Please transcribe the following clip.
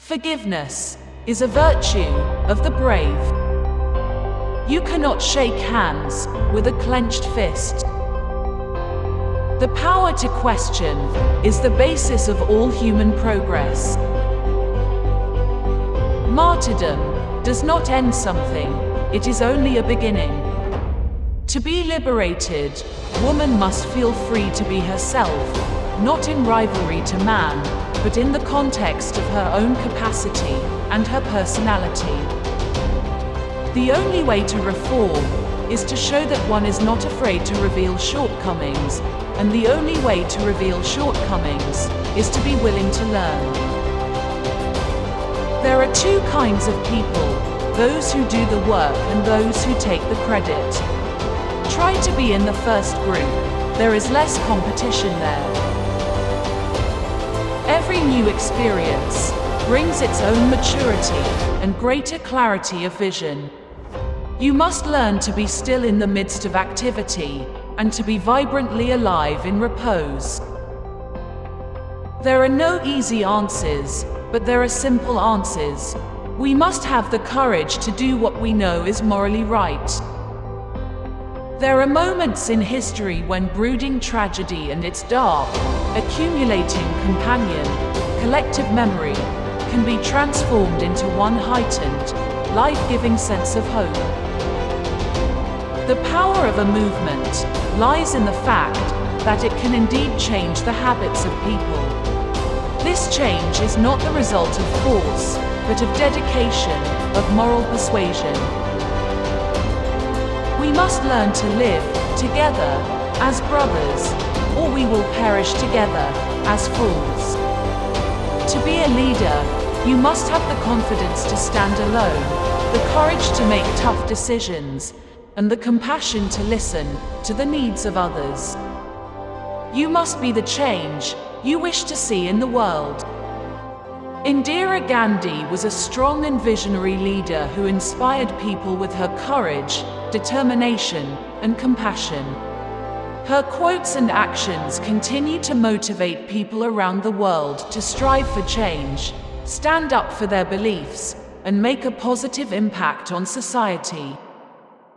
Forgiveness is a virtue of the brave. You cannot shake hands with a clenched fist. The power to question is the basis of all human progress. Martyrdom does not end something, it is only a beginning. To be liberated, woman must feel free to be herself, not in rivalry to man, but in the context of her own capacity and her personality. The only way to reform is to show that one is not afraid to reveal shortcomings, and the only way to reveal shortcomings is to be willing to learn. There are two kinds of people, those who do the work and those who take the credit. Try to be in the first group, there is less competition there. Every new experience brings its own maturity and greater clarity of vision. You must learn to be still in the midst of activity and to be vibrantly alive in repose. There are no easy answers, but there are simple answers. We must have the courage to do what we know is morally right. There are moments in history when brooding tragedy and its dark, accumulating companion, collective memory, can be transformed into one heightened, life-giving sense of hope. The power of a movement lies in the fact that it can indeed change the habits of people. This change is not the result of force, but of dedication, of moral persuasion. We must learn to live together as brothers, or we will perish together as fools. To be a leader, you must have the confidence to stand alone, the courage to make tough decisions, and the compassion to listen to the needs of others. You must be the change you wish to see in the world. Indira Gandhi was a strong and visionary leader who inspired people with her courage, determination, and compassion. Her quotes and actions continue to motivate people around the world to strive for change, stand up for their beliefs, and make a positive impact on society.